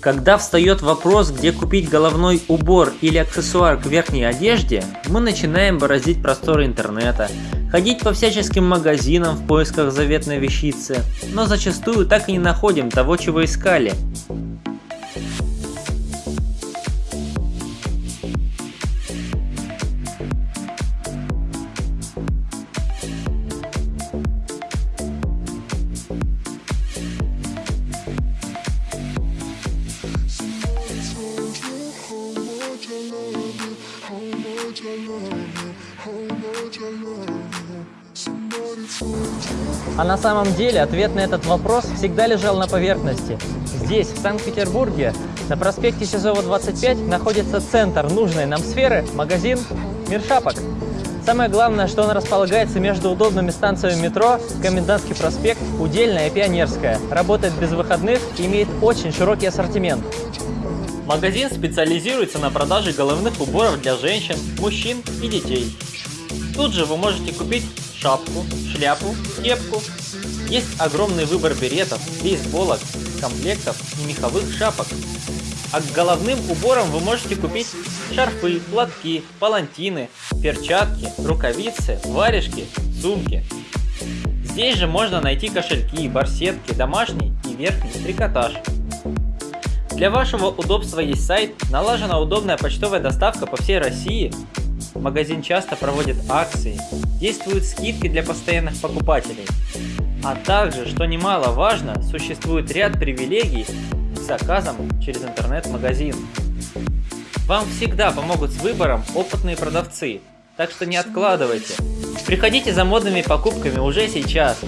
Когда встает вопрос, где купить головной убор или аксессуар к верхней одежде, мы начинаем бороздить просторы интернета, ходить по всяческим магазинам в поисках заветной вещицы, но зачастую так и не находим того, чего искали. А на самом деле ответ на этот вопрос всегда лежал на поверхности. Здесь, в Санкт-Петербурге, на проспекте Сизова 25 находится центр нужной нам сферы, магазин «Мир шапок». Самое главное, что он располагается между удобными станциями метро, Комендантский проспект, Удельная и Пионерская. Работает без выходных имеет очень широкий ассортимент. Магазин специализируется на продаже головных уборов для женщин, мужчин и детей. Тут же вы можете купить шапку, шляпу, кепку. Есть огромный выбор беретов, бейсболок, комплектов и меховых шапок. А к головным уборам вы можете купить шарфы, платки, палантины, перчатки, рукавицы, варежки, сумки. Здесь же можно найти кошельки, барсетки, домашний и верхний трикотаж. Для вашего удобства есть сайт, налажена удобная почтовая доставка по всей России Магазин часто проводит акции, действуют скидки для постоянных покупателей. А также, что немаловажно, существует ряд привилегий к заказам через интернет-магазин. Вам всегда помогут с выбором опытные продавцы, так что не откладывайте. Приходите за модными покупками уже сейчас.